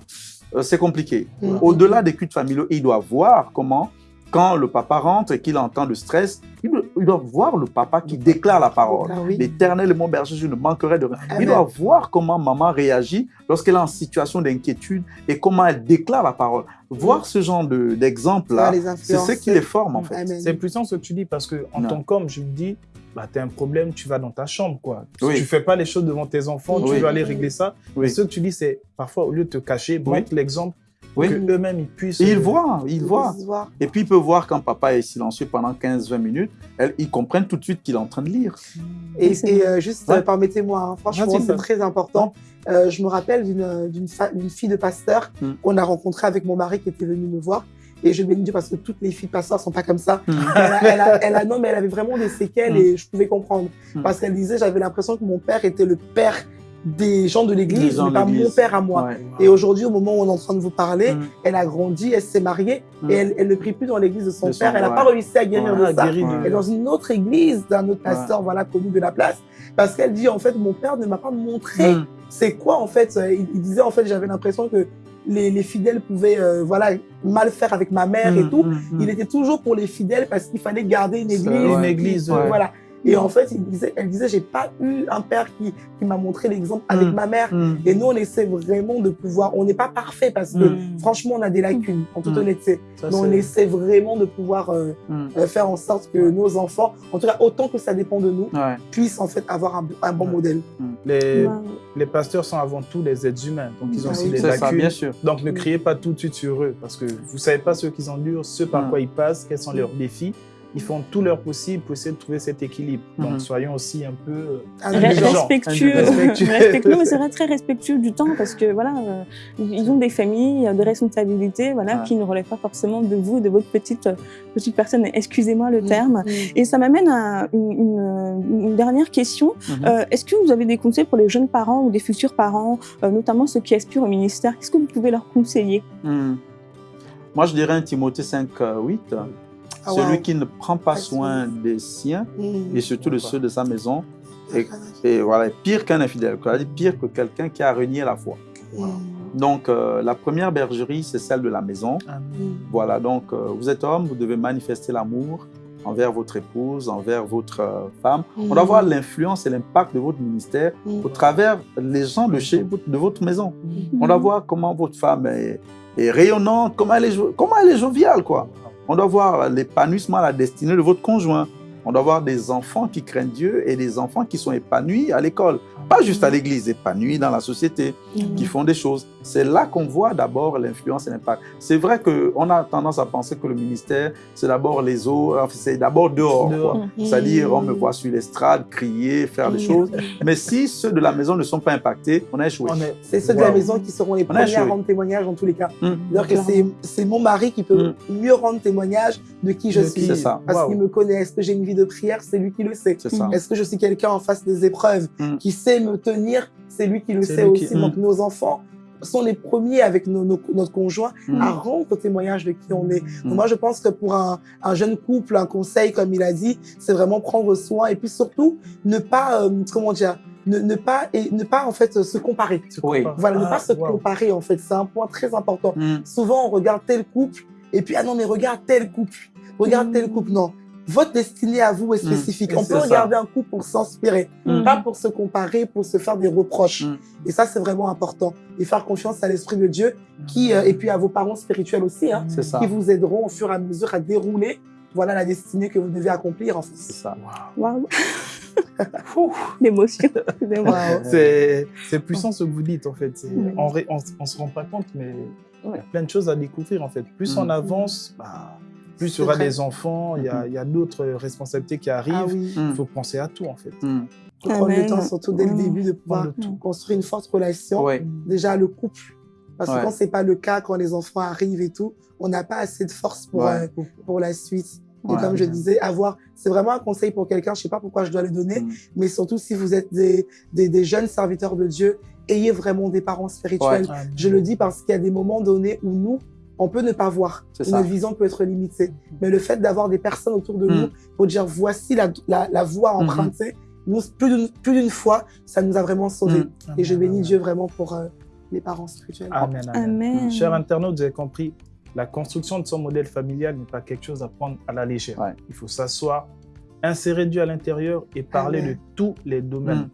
euh, c'est compliqué. Mm. Au-delà des cultes familiaux, ils doivent voir comment, quand le papa rentre et qu'il entend le stress, ils doivent voir le papa qui déclare la parole. Ah oui. L'éternel est mon berger, je ne manquerai de rien. Amen. Ils doivent voir comment maman réagit lorsqu'elle est en situation d'inquiétude et comment elle déclare la parole. Voir ce genre d'exemple-là, c'est ce qui les forme en fait. C'est puissant ce que tu dis parce que en Non. tant qu'homme, je me dis, bah, tu as un problème, tu vas dans ta chambre. Quoi. Si Oui. tu fais pas les choses devant tes enfants, tu veux aller régler ça. Oui. Et ce que tu dis, c'est parfois, au lieu de te cacher, montre l'exemple Oui. eux-mêmes ils puissent. Et ils voient, ils voient. Et puis ils peuvent voir quand papa est silencieux pendant 15-20 minutes, elles- ils comprennent tout de suite qu'il est en train de lire. Et, euh, juste, Ouais. euh, permettez-moi, hein, franchement, c'est très important. Euh, je me rappelle d'une fille de pasteur Mm. qu'on a rencontrée avec mon mari qui était venu me voir. Et je bénis Dieu parce que toutes les filles de pasteurs sont pas comme ça. Mm. Elle a, elle a- elle a- non, mais elle avait vraiment des séquelles Mm. et je pouvais comprendre. Parce qu'elle disait, j'avais l'impression que mon père était le père des gens de l'église, mais pas mon père à moi. Ouais. Et aujourd'hui, au moment où on est en train de vous parler, Mm. elle a grandi, elle s'est mariée Mm. et elle, elle ne prie plus dans l'église de son De son- père. Elle n'a ouais. pas réussi à guérir de ça. Elle est dans une autre église d'un autre pasteur, voilà, connu de la place. Parce qu'elle dit, en fait, mon père ne m'a pas montré Mm. c'est quoi, en fait. Il, il disait, en fait, j'avais l'impression que les, les fidèles pouvaient, euh, voilà, mal faire avec ma mère et Mm, tout. mm, mm. Il était toujours pour les fidèles parce qu'il fallait garder une église. Une église. Voilà. Et en fait, il disait, elle disait, j'ai pas eu un père qui, qui m'a montré l'exemple avec Mm. ma mère. Mm. Et nous, on essaie vraiment de pouvoir, on n'est pas parfait parce que, Mm. franchement, on a des lacunes, en toute honnêteté. Ça, Mais on essaie vraiment de pouvoir euh, euh, faire en sorte que nos enfants, en tout cas, autant que ça dépend de nous, Ouais. puissent en fait avoir un, un bon Ouais. modèle. les, pasteurs sont avant tout des êtres humains, donc ils ont Ah aussi oui. des ça, lacunes. bien sûr. Donc ne criez pas tout de suite sur eux, parce que vous savez pas ce qu'ils endurent, ce par quoi ils passent, quels sont leurs défis. Ils font tout leur possible pour essayer de trouver cet équilibre. Donc Mhm. soyons aussi un peu euh, indulgent. respectueux, Respectueux. respectueux, mais c'est vrai, très respectueux du temps parce que voilà, euh, ils ont des familles, euh, des responsabilités, voilà, Ouais. qui ne relèvent pas forcément de vous, de votre petite petite personne. Excusez-moi le Mm. terme. Mm. Et ça m'amène à une, une- une dernière question. Mhm. Euh, Est-ce que vous avez des conseils pour les jeunes parents ou des futurs parents, euh, notamment ceux qui aspirent au ministère? Qu'est-ce que vous pouvez leur conseiller? Hmm. Moi, je dirais un Timothée 5, euh, 8. Ah, Celui wow. qui ne prend pas Ah, soin des siens Mm. et surtout de ceux de sa maison, et voilà, pire qu'un infidèle, pire que quelqu'un qui a renié la foi. Mm. Donc, euh, la première bergerie, c'est celle de la maison. Amen. Voilà, donc euh, vous êtes homme, vous devez manifester l'amour envers votre épouse, envers votre euh, femme. On doit voir l'influence et l'impact de votre ministère Mm. au travers les gens de chez votre- de votre maison. Mm. On doit voir comment votre femme est, est rayonnante, comment elle est, comment elle est joviale, quoi. On doit voir l'épanouissement, la destinée de votre conjoint. On doit voir des enfants qui craignent Dieu et des enfants qui sont épanouis à l'école. Pas juste à l'église, épanouis dans la société, qui font des choses. C'est là qu'on voit d'abord l'influence et l'impact. C'est vrai qu'on a tendance à penser que le ministère, c'est d'abord les eaux, enfin, c'est d'abord dehors. Mhm. C'est-à-dire, on me voit sur l'estrade, crier, faire des Mhm. choses. Mais si ceux de la maison ne sont pas impactés, on a échoué. C'est ceux de la maison qui seront les premiers à rendre témoignage dans tous les cas. Mm. C'est-à-dire que c'est- c'est mon mari qui peut mieux rendre témoignage de qui je De suis. qui- C'est ça. Parce Wow. qu'il me connaît. Est-ce que j'ai une vie de prière? C'est lui qui le sait. Mhm. Est-ce que je suis quelqu'un en face des épreuves Mm. qui sait me tenir C'est lui qui le sait aussi. qui- Donc nos enfants sont les premiers avec nos- nos- notre conjoint Mm. à rendre témoignage de qui on est. Mm. Donc moi, je pense que pour un, un jeune couple, un conseil, comme il a dit, c'est vraiment prendre soin et puis surtout ne pas, euh, comment dire, ne, ne pas et ne pas en fait se comparer. Oui. Voilà, ne Ah, pas se wow. comparer en fait, c'est un point très important. Mm. Souvent, on regarde tel couple et puis ah non mais regarde tel couple, regarde Mm. tel couple. Non, votre destinée à vous est spécifique. Et on peut ça. regarder un couple pour s'inspirer, Mm. pas pour se comparer, pour se faire des reproches. Mm. Et ça, c'est vraiment important. Et faire confiance à l'esprit de Dieu, qui euh, et puis à vos parents spirituels aussi, hein, ça. qui vous aideront au fur et à mesure à dérouler. Voilà la destinée que vous devez accomplir en C'est ça. Wow. Waouh. L'émotion. Wow. C'est c'est puissant ce que vous dites en fait. On on se rend pas compte, mais il y a plein de choses à découvrir en fait. Plus Mm. on avance, bah, plus il y aura vrai. des enfants, il y a, il y a d'autres responsabilités qui arrivent. Ah oui. Il Mm. faut penser à tout en fait. Mm. Prendre le temps, surtout dès le Ouais. début, de pouvoir tout. construire une forte relation. Déjà le couple. Parce que Ouais. quand c'est pas le cas, quand les enfants arrivent et tout, on n'a pas assez de force pour, Ouais. euh, pour la suite. Et Ouais. comme je disais, avoir, c'est vraiment un conseil pour quelqu'un, je sais pas pourquoi je dois le donner, Mm. mais surtout si vous êtes des, des, des jeunes serviteurs de Dieu, ayez vraiment des parents spirituels. Je le dis parce qu'il y a des moments donnés où nous, on peut ne pas voir. Notre vision peut être limitée. Mais le fait d'avoir des personnes autour de nous pour dire voici la, la, la voie Mhm. empruntée, nous, plus d'une fois, ça nous a vraiment sauvés. Et je bénis amen. Dieu vraiment pour euh, les parents spirituels. Amen, amen. Amen. Chers internautes, vous avez compris, la construction de son modèle familial n'est pas quelque chose à prendre à la légère. Ouais. Il faut s'asseoir, insérer Dieu à l'intérieur et parler Amen. de tous les domaines.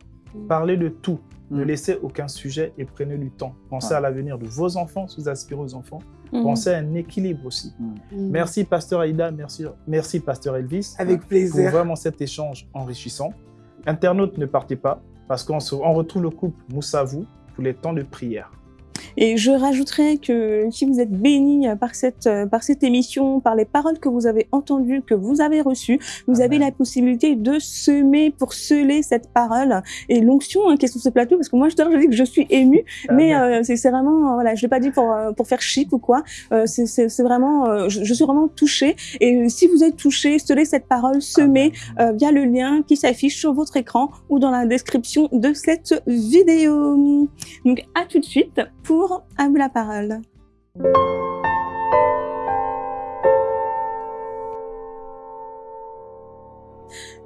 Parlez de tout. Ne Mm. laissez aucun sujet et prenez du temps. Pensez Ouais. à l'avenir de vos enfants, si vous aspirez aux enfants. Mhm. Pensez à un équilibre aussi. Mm. Merci, Pasteur Aïda. Merci, merci Pasteur Elvis. Avec pour plaisir. vraiment cet échange enrichissant. Internautes, ne partez pas parce qu'on retrouve le couple Moussavou pour les temps de prière. Et je rajouterais que si vous êtes bénis par cette, par cette émission, par les paroles que vous avez entendues, que vous avez reçues, vous avez la possibilité de semer pour sceller cette parole. Et l'onction hein, qui est sur ce plateau, parce que moi je, je dis que je suis émue, mais euh, c'est vraiment, voilà, je l'ai pas dit pour, euh, pour faire chic ou quoi, euh, c'est- vraiment, euh, je, je suis vraiment touchée. Et si vous êtes touché, scellez cette parole, semez euh, via le lien qui s'affiche sur votre écran ou dans la description de cette vidéo. Donc à tout de suite pour À vous la parole.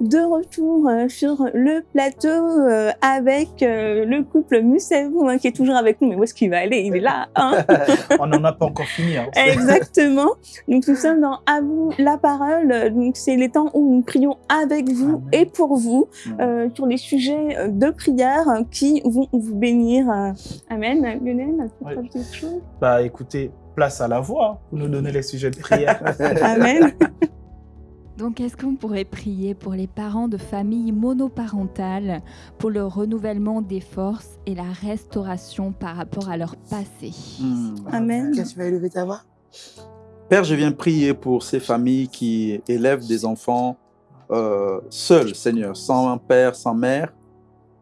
De retour euh, sur le plateau euh, avec euh, le couple Moussavou hein, qui est toujours avec nous. Mais où est-ce qu'il va aller? Il est là. Hein? On n'en a pas encore fini. hein. Exactement. Donc nous sommes dans À vous la parole. Donc c'est les temps où nous prions avec vous Amen. et pour vous euh, sur des sujets de prière qui vont vous bénir. Amen. Lionel, tu Oui. quelque chose? Bah écoutez, place à la voix pour nous donner les sujets de prière. Amen. Donc, est-ce qu'on pourrait prier pour les parents de familles monoparentales, pour le renouvellement des forces et la restauration par rapport à leur passé? Mm. Amen. Ok, tu vas élever ta voix? Père, je viens prier pour ces familles qui élèvent des enfants euh, seuls, Seigneur, sans père, sans mère.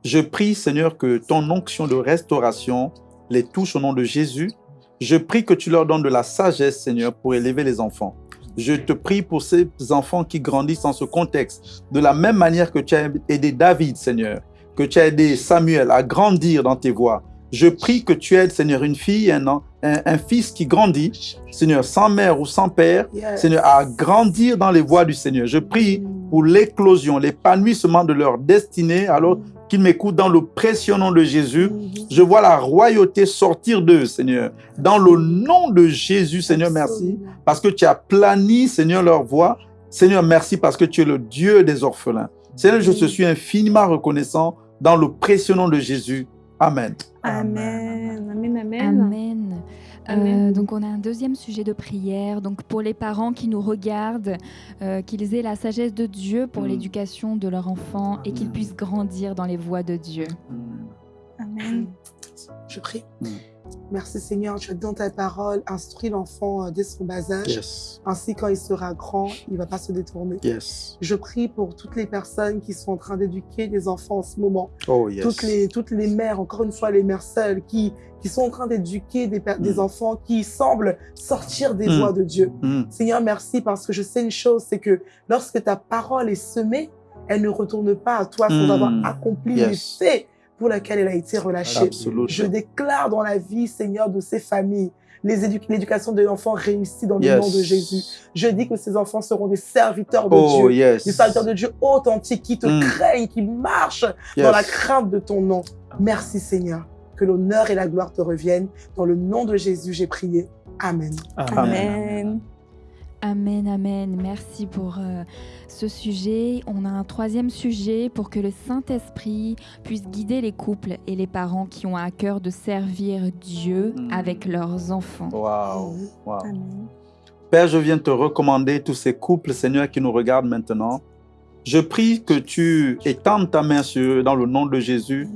Je prie, Seigneur, que ton onction de restauration les touche au nom de Jésus. Je prie que tu leur donnes de la sagesse, Seigneur, pour élever les enfants. Je te prie pour ces enfants qui grandissent dans ce contexte, de la même manière que tu as aidé David, Seigneur, que tu as aidé Samuel à grandir dans tes voies. Je prie que tu aides, Seigneur, une fille, un, un, un fils qui grandit, Seigneur, sans mère ou sans père, Yes. Seigneur, à grandir dans les voies du Seigneur. Je prie pour l'éclosion, l'épanouissement de leur destinée, alors qui m'écoutent dans le précieux nom de Jésus. Mhm. Je vois la royauté sortir d'eux, Seigneur. Dans le nom de Jésus, Seigneur, merci. Parce que tu as plani, Seigneur, leur voix. Seigneur, merci parce que tu es le Dieu des orphelins. Seigneur, je te suis infiniment reconnaissant dans le précieux nom de Jésus. Amen. Amen. Amen. Amen. Amen. Euh, donc on a un deuxième sujet de prière. Donc pour les parents qui nous regardent, euh, qu'ils aient la sagesse de Dieu pour Mm. l'éducation de leur enfant et qu'ils Amen. puissent grandir dans les voies de Dieu. Amen. Je prie. Mm. Merci Seigneur, tu as dans ta parole, instruis l'enfant euh, dès son bas âge. Yes. Ainsi, quand il sera grand, il ne va pas se détourner. Yes. Je prie pour toutes les personnes qui sont en train d'éduquer des enfants en ce moment. Oh, yes. Toutes, les, toutes les mères, encore une fois, les mères seules, qui, qui sont en train d'éduquer des, Mm. enfants qui semblent sortir des Mm. voies de Dieu. Mm. Seigneur, merci parce que je sais une chose, c'est que lorsque ta parole est semée, elle ne retourne pas à toi sans Mm. avoir accompli Yes. l'effet pour lequel elle a été relâchée. Absolument. Je déclare dans la vie, Seigneur, de ces familles, les édu- l'éducation de l'enfant réussie dans le Yes. nom de Jésus. Je dis que ces enfants seront des serviteurs de Oh, Dieu. yes. Des serviteurs de Dieu authentiques qui te Mm. craignent, qui marchent Yes. dans la crainte de ton nom. Merci Seigneur. Que l'honneur et la gloire te reviennent. Dans le nom de Jésus, j'ai prié. Amen. Amen. Amen, amen. Merci pour euh, ce sujet. On a un troisième sujet pour que le Saint-Esprit puisse guider les couples et les parents qui ont à cœur de servir Dieu Mm. avec leurs enfants. Wow. wow. Amen. Père, je viens te recommander tous ces couples, Seigneur, qui nous regardent maintenant. Je prie que tu étendes ta main sur eux dans le nom de Jésus.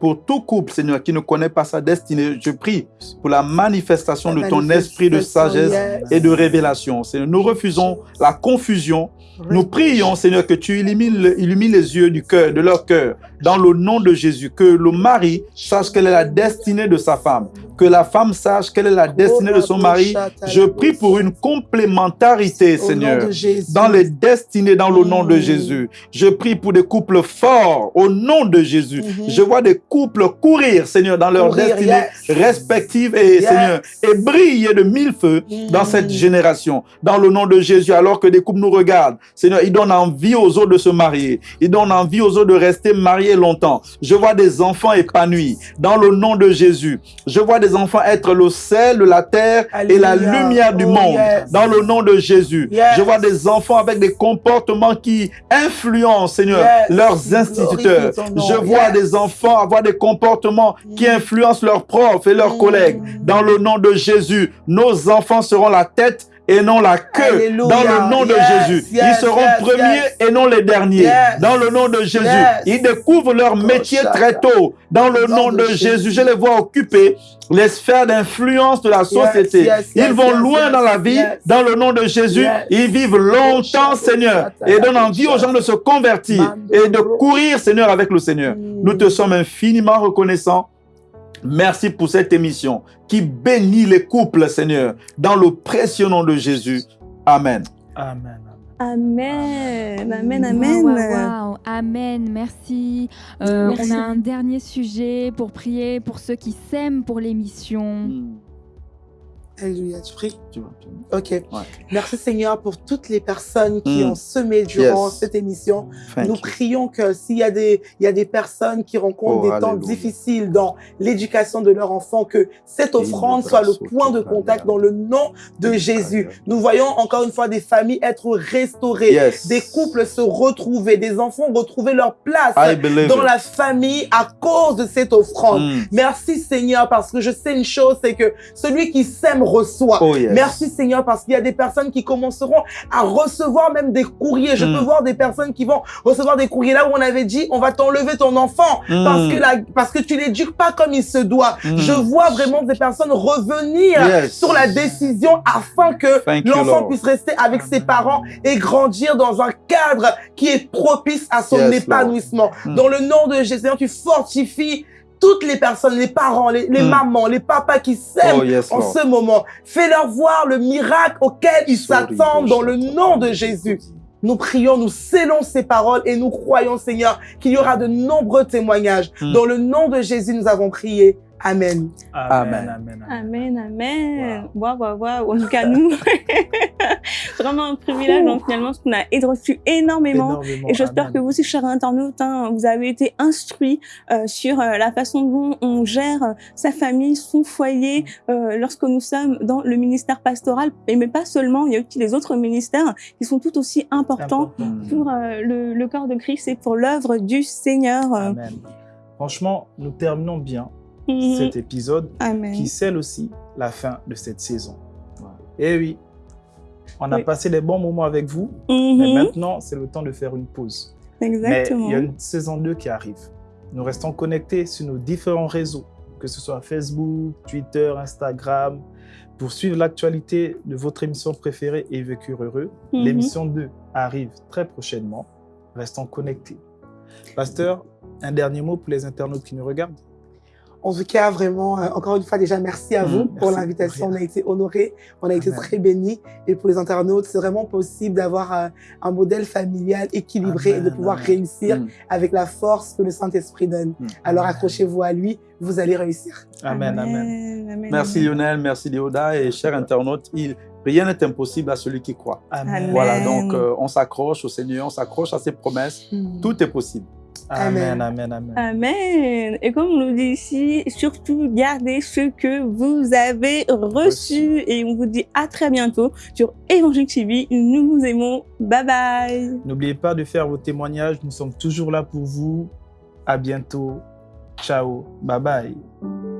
Pour tout couple, Seigneur, qui ne connaît pas sa destinée, je prie pour la manifestation de ton esprit de sagesse et de révélation. Seigneur, nous refusons la confusion. Nous prions, Seigneur, que tu illumines, illumines les yeux du cœur, de leur cœur, dans le nom de Jésus. Que le mari sache quelle est la destinée de sa femme. Que la femme sache quelle est la destinée de son mari. Je prie pour une complémentarité, Seigneur, dans les destinées, dans le nom de. Jésus. Je prie pour des couples forts, au nom de Jésus. Mhm. Je vois des couples courir, Seigneur, dans leurs destinées respectives et. Seigneur, et briller de mille feux dans Mm. cette génération, dans le nom de Jésus, alors que des couples nous regardent. Seigneur, ils donnent envie aux autres de se marier. Ils donnent envie aux autres de rester mariés longtemps. Je vois des enfants épanouis dans le nom de Jésus. Je vois des enfants être le sel de la terre et la lumière du Oh, monde yes. dans le nom de Jésus. Yes. Je vois des enfants avec des comportements qui influencent, Seigneur, Yes. leurs instituteurs. Je vois des enfants avoir des comportements qui Mm. influencent leurs profs et leurs Mm. collègues. Dans le nom de Jésus, nos enfants seront la tête et non la queue. Alléluia. Dans le nom de Yes, Jésus, yes, ils seront yes, premiers et non les derniers. Dans le nom de Jésus, ils découvrent leur métier très tôt. Dans le nom de Jésus. Jésus, je les vois occuper les sphères d'influence de la société. yes, ils yes, vont loin dans la vie. Dans le nom de Jésus, ils vivent longtemps, Seigneur, et donnent envie aux gens de se convertir et de courir, Seigneur, avec le Seigneur. Nous te sommes infiniment reconnaissants. Merci pour cette émission qui bénit les couples, Seigneur, dans le précieux nom de Jésus. Amen. Amen. Amen. Amen. Amen. Waouh. Amen. Merci. Euh, Merci. On a un dernier sujet pour prier pour ceux qui s'aiment pour l'émission. Alléluia, tu pries? Tu vois, tu Ok. Merci Seigneur pour toutes les personnes qui Mm. ont semé durant Yes. cette émission. Thank Nous prions que s'il y a des, il y a des personnes qui rencontrent Oh, des temps alléluia. difficiles dans l'éducation de leur enfant, que cette offrande soit le point de contact dans le nom de Jésus. Nous voyons encore une fois des familles être restaurées, Yes. des couples se retrouver, des enfants retrouver leur place dans it. la famille à cause de cette offrande. Mm. Merci Seigneur parce que je sais une chose, c'est que celui qui sème reçoit. Oh, yes. Merci Seigneur parce qu'il y a des personnes qui commenceront à recevoir même des courriers. Je Mm. peux voir des personnes qui vont recevoir des courriers là où on avait dit on va t'enlever ton enfant Mm. parce que la, parce que tu l'éduques pas comme il se doit. Mm. Je vois vraiment des personnes revenir Yes. sur la décision afin que l'enfant puisse rester avec ses parents et grandir dans un cadre qui est propice à son Yes, épanouissement. Dans le nom de Jésus, tu fortifies toutes les personnes, les parents, les, les Mm. mamans, les papas qui s'aiment Oh, yes, en Lord. ce moment. Fais-leur voir le miracle auquel ils s'attendent dans le nom de Jésus. Nous prions, nous scellons ces paroles et nous croyons, Seigneur, qu'il y aura de nombreux témoignages. Mm. Dans le nom de Jésus, nous avons prié. Amen. Amen, Amen. amen, amen. Waouh, waouh, waouh. En tout cas, nous, vraiment un privilège, donc, finalement, parce qu'on a reçu énormément. Énormément, Et j'espère que vous aussi, chers internautes, hein, vous avez été instruits euh, sur euh, la façon dont on gère euh, sa famille, son foyer, euh, lorsque nous sommes dans le ministère pastoral. Et mais pas seulement, il y a aussi les autres ministères qui sont tout aussi importants Important. pour euh, le, le corps de Christ et pour l'œuvre du Seigneur. Amen. Franchement, nous terminons bien. Cet épisode Amen. qui scelle aussi la fin de cette saison. Et oui, on a Oui. passé des bons moments avec vous, Mhm. mais maintenant, c'est le temps de faire une pause. Exactement. Mais il y a une saison 2 qui arrive. Nous restons connectés sur nos différents réseaux, que ce soit Facebook, Twitter, Instagram, pour suivre l'actualité de votre émission préférée et Vécu heureux. Mhm. L'émission 2 arrive très prochainement. Restons connectés. Pasteur, un dernier mot pour les internautes qui nous regardent. En tout cas, vraiment, euh, encore une fois, déjà, merci à Mm, vous pour l'invitation. On a été honorés, on a été Amen. très bénis. Et pour les internautes, c'est vraiment possible d'avoir euh, un modèle familial équilibré et de pouvoir amen. réussir Mm. avec la force que le Saint-Esprit donne. Mm. Alors accrochez-vous à lui, vous allez réussir. Amen, amen. amen. Merci. Lionel, merci Léoda et chers internautes. Il, rien n'est impossible à celui qui croit. Voilà, donc euh, on s'accroche au Seigneur, on s'accroche à ses promesses. Tout est possible. Amen, Amen. amen, amen. Et comme on nous dit ici, surtout gardez ce que vous avez reçu. Et on vous dit à très bientôt sur Évangile TV. Nous vous aimons. Bye bye. N'oubliez pas de faire vos témoignages. Nous sommes toujours là pour vous. À bientôt. Ciao. Bye bye.